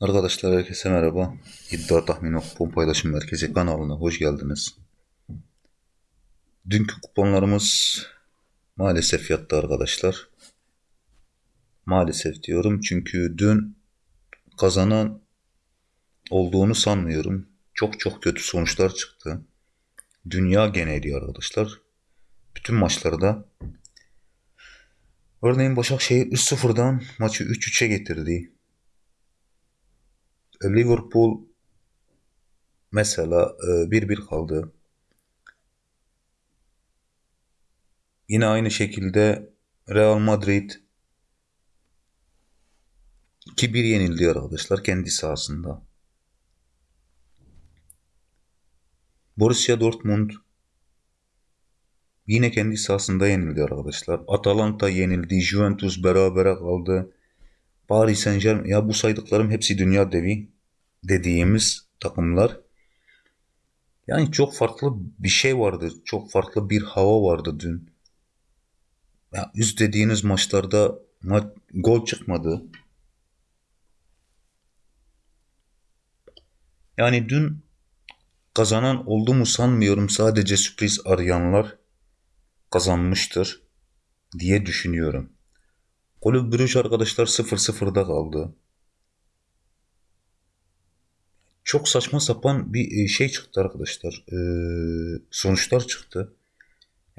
Arkadaşlar herkese merhaba. İddia Tahmini Kupon Paylaşım Merkezi kanalına hoş geldiniz. Dünkü kuponlarımız maalesef yattı arkadaşlar. Maalesef diyorum çünkü dün kazanan olduğunu sanmıyorum. Çok çok kötü sonuçlar çıktı. Dünya geneli arkadaşlar. Bütün maçlarda Örneğin Başakşehir 3-0'dan maçı 3-3'e getirdi. Liverpool mesela 1-1 kaldı. Yine aynı şekilde Real Madrid 2-1 yenildi arkadaşlar kendi sahasında. Borussia Dortmund yine kendi sahasında yenildi arkadaşlar. Atalanta yenildi. Juventus berabere kaldı. Paris Saint Germain ya bu saydıklarım hepsi dünya devi dediğimiz takımlar. Yani çok farklı bir şey vardı. Çok farklı bir hava vardı dün. Ya üst dediğiniz maçlarda ma gol çıkmadı. Yani dün kazanan oldu mu sanmıyorum. Sadece sürpriz arayanlar kazanmıştır diye düşünüyorum. Kulüp Brüj arkadaşlar 0-0'da kaldı. Çok saçma sapan bir e, şey çıktı arkadaşlar. Ee, sonuçlar çıktı.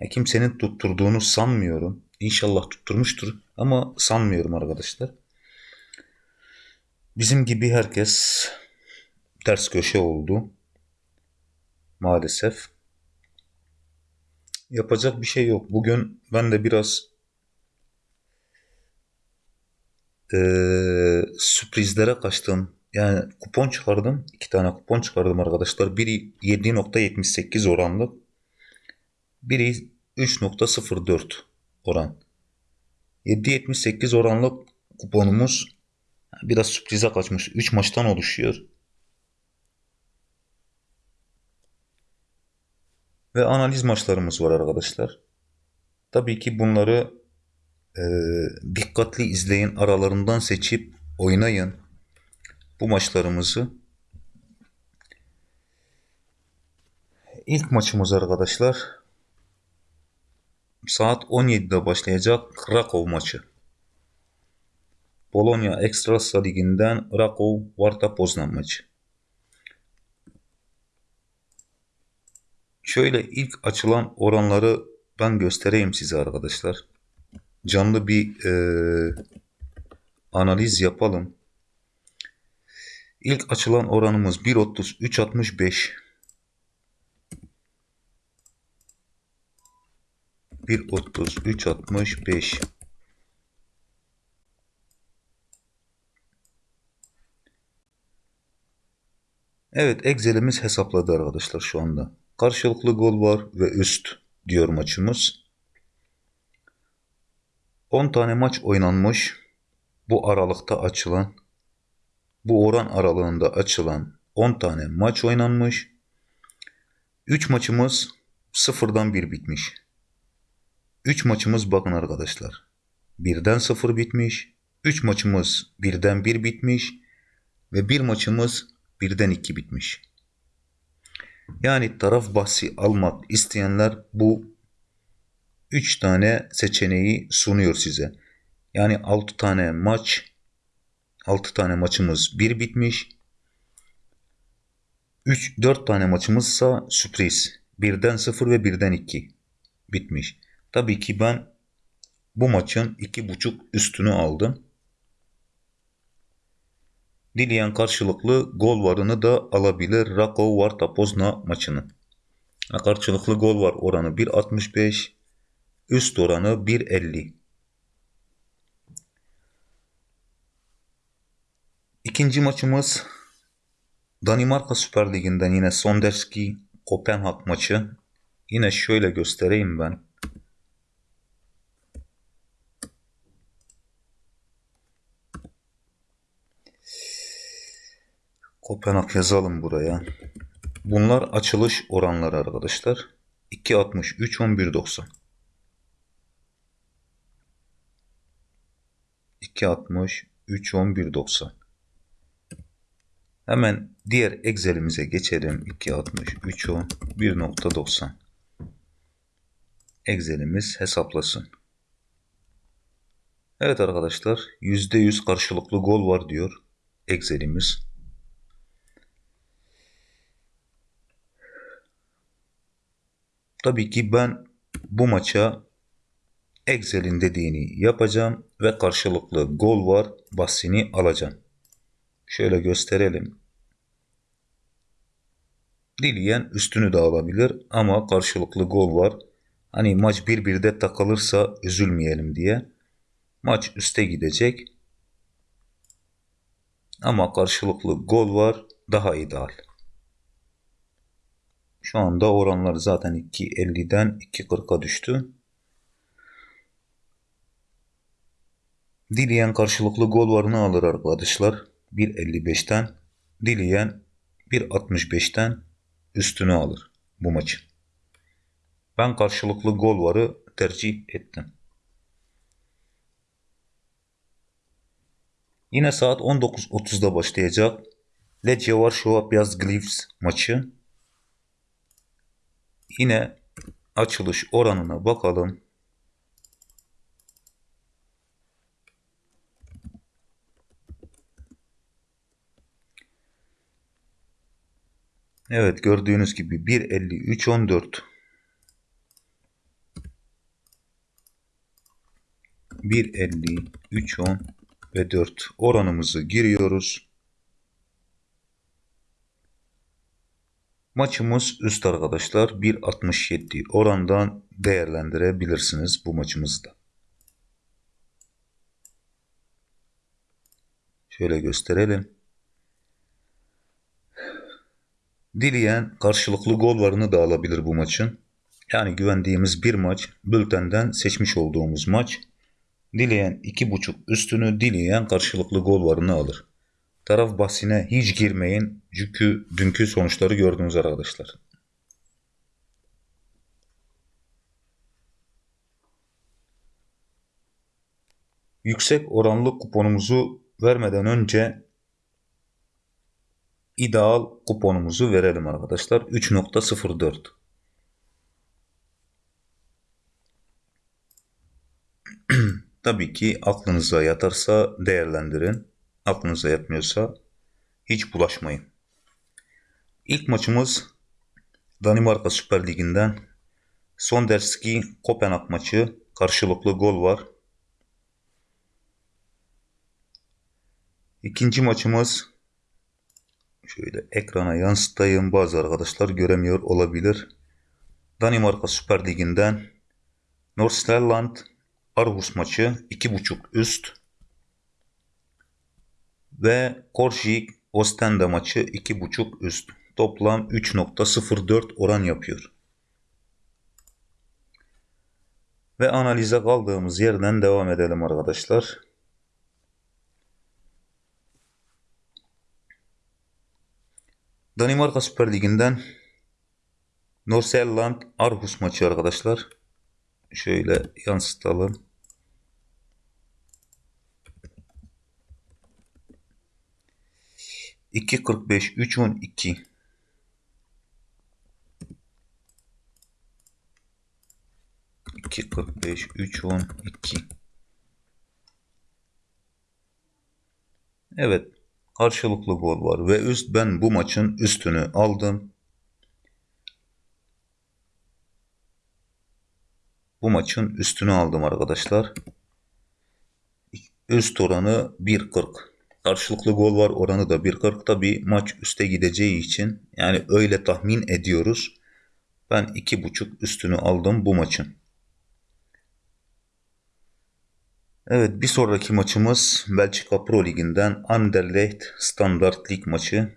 Yani kimsenin tutturduğunu sanmıyorum. İnşallah tutturmuştur ama sanmıyorum arkadaşlar. Bizim gibi herkes ters köşe oldu. Maalesef. Yapacak bir şey yok. Bugün ben de biraz e, sürprizlere kaçtım. Yani kupon çıkardım. iki tane kupon çıkardım arkadaşlar. Biri 7.78 oranlı. Biri 3.04 oran. 7.78 oranlı kuponumuz biraz sürprize kaçmış. 3 maçtan oluşuyor. Ve analiz maçlarımız var arkadaşlar. Tabii ki bunları e, dikkatli izleyin. Aralarından seçip oynayın bu maçlarımızı. İlk maçımız arkadaşlar saat 17'de başlayacak Krakow maçı. Polonya Ekstrasa Ligi'nden Krakow Varta Poznan maçı. Şöyle ilk açılan oranları ben göstereyim size arkadaşlar. Canlı bir e, analiz yapalım. İlk açılan oranımız 1.30 3.65 1.30 3.65 Evet Excel'imiz hesapladı arkadaşlar şu anda. Karşılıklı gol var ve üst diyor maçımız. 10 tane maç oynanmış. Bu aralıkta açılan bu oran aralığında açılan 10 tane maç oynanmış. 3 maçımız sıfırdan 1 bitmiş. 3 maçımız bakın arkadaşlar. 1'den 0 bitmiş. 3 maçımız 1'den 1 bitmiş. Ve 1 maçımız 1'den 2 bitmiş. Yani taraf bahsi almak isteyenler bu 3 tane seçeneği sunuyor size. Yani 6 tane maç 6 tane maçımız 1 bitmiş. 3 4 tane maçımızsa sürpriz. 1'den 0 ve 1'den 2 bitmiş. Tabii ki ben bu maçın 2.5 üstünü aldım. Dileyen karşılıklı gol varını da alabilir. Rakov Varta Pozna maçını. Karşılıklı gol var oranı 1.65. Üst oranı 1.50. İkinci maçımız Danimarka Süper Ligi'nden yine Sonderski Kopenhag maçı. Yine şöyle göstereyim ben. Kopenhag yazalım buraya. Bunlar açılış oranları arkadaşlar. 2.60, 3.11.90. 2.60, 3.11.90. Hemen diğer Excel'imize geçelim. 260 10 1.90 Excel'imiz hesaplasın. Evet arkadaşlar %100 karşılıklı gol var diyor Excel'imiz. Tabii ki ben bu maça Excel'in dediğini yapacağım ve karşılıklı gol var bahsini alacağım. Şöyle gösterelim. Dileyen üstünü de alabilir ama karşılıklı gol var. Hani maç 1-1'de takılırsa üzülmeyelim diye. Maç üste gidecek. Ama karşılıklı gol var daha ideal. Şu anda oranlar zaten 2.50'den 2.40'a düştü. Dileyen karşılıklı gol varını alır arkadaşlar. 1.55'ten. Dileyen 1.65'ten üstünü alır bu maçı. Ben karşılıklı gol varı tercih ettim. Yine saat 19.30'da başlayacak Lechia Varşova Piast Gliwice maçı. Yine açılış oranına bakalım. Evet gördüğünüz gibi 1.53 14 1.53 10 ve 4 oranımızı giriyoruz. Maçımız üst arkadaşlar 1.67 orandan değerlendirebilirsiniz bu maçımızda. Şöyle gösterelim. Dileyen karşılıklı gol varını da alabilir bu maçın. Yani güvendiğimiz bir maç, bültenden seçmiş olduğumuz maç. Dileyen iki buçuk üstünü, dileyen karşılıklı gol varını alır. Taraf bahsine hiç girmeyin. Çünkü dünkü sonuçları gördünüz arkadaşlar. Yüksek oranlı kuponumuzu vermeden önce ideal kuponumuzu verelim arkadaşlar. 3.04 Tabii ki aklınıza yatarsa değerlendirin. Aklınıza yatmıyorsa hiç bulaşmayın. İlk maçımız Danimarka Süper Ligi'nden Sonderski Kopenhag maçı. Karşılıklı gol var. İkinci maçımız şöyle ekrana yansıtayım. Bazı arkadaşlar göremiyor olabilir. Danimarka Süper Ligi'nden Nordsjælland Aarhus maçı 2.5 üst ve Korşik Ostende maçı 2.5 üst. Toplam 3.04 oran yapıyor. Ve analize kaldığımız yerden devam edelim arkadaşlar. Danimarka Süper Ligi'nden Nordsjælland Aarhus maçı arkadaşlar. Şöyle yansıtalım. 2.45 3.12 2.45 3.12 Evet karşılıklı gol var ve üst ben bu maçın üstünü aldım. Bu maçın üstünü aldım arkadaşlar. Üst oranı 1.40 karşılıklı gol var oranı da 1.40'da bir maç üste gideceği için yani öyle tahmin ediyoruz. Ben 2.5 üstünü aldım bu maçın. Evet bir sonraki maçımız Belçika Pro Ligi'nden Anderlecht Standard Lig maçı.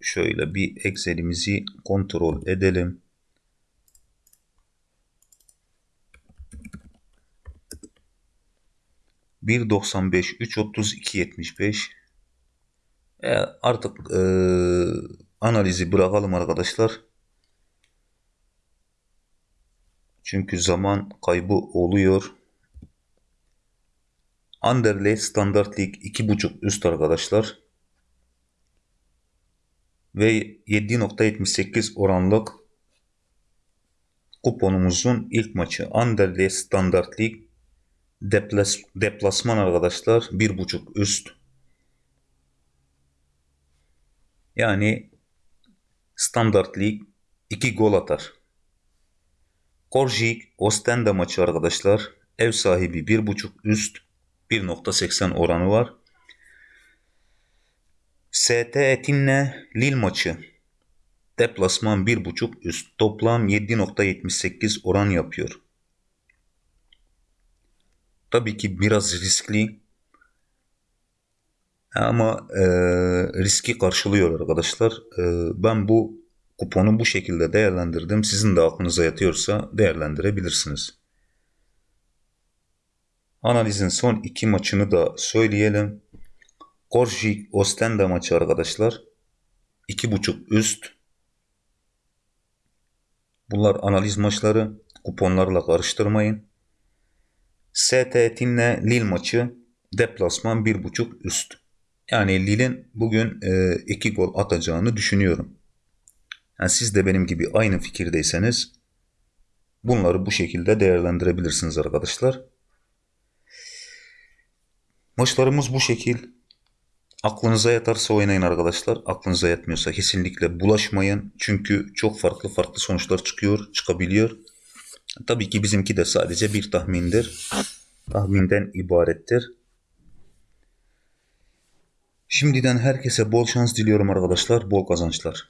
Şöyle bir Excel'imizi kontrol edelim. 1.95 3.30 2.75 e, artık e, analizi bırakalım arkadaşlar. Çünkü zaman kaybı oluyor. Anderlecht Standart Lig 2.5 üst arkadaşlar. ve 7.78 oranlık kuponumuzun ilk maçı Anderlecht Standard Lig deplas, deplasman arkadaşlar 1.5 üst. Yani Standard Lig 2 gol atar. Korjik Ostende maçı arkadaşlar. Ev sahibi 1.5 üst 1.80 oranı var. ST Etinle Lille maçı. Deplasman 1.5 üst. Toplam 7.78 oran yapıyor. Tabii ki biraz riskli. Ama e, riski karşılıyor arkadaşlar. E, ben bu kuponu bu şekilde değerlendirdim. Sizin de aklınıza yatıyorsa değerlendirebilirsiniz. Analizin son iki maçını da söyleyelim. Korjik Ostende maçı arkadaşlar. 2.5 üst. Bunlar analiz maçları. Kuponlarla karıştırmayın. ST Etin'le Lille maçı. Deplasman 1.5 üst. Yani Lille'in bugün 2 e, gol atacağını düşünüyorum. Yani siz de benim gibi aynı fikirdeyseniz bunları bu şekilde değerlendirebilirsiniz arkadaşlar. Maçlarımız bu şekil. Aklınıza yatarsa oynayın arkadaşlar. Aklınıza yatmıyorsa kesinlikle bulaşmayın. Çünkü çok farklı farklı sonuçlar çıkıyor, çıkabiliyor. Tabii ki bizimki de sadece bir tahmindir. Tahminden ibarettir. Şimdiden herkese bol şans diliyorum arkadaşlar. Bol kazançlar.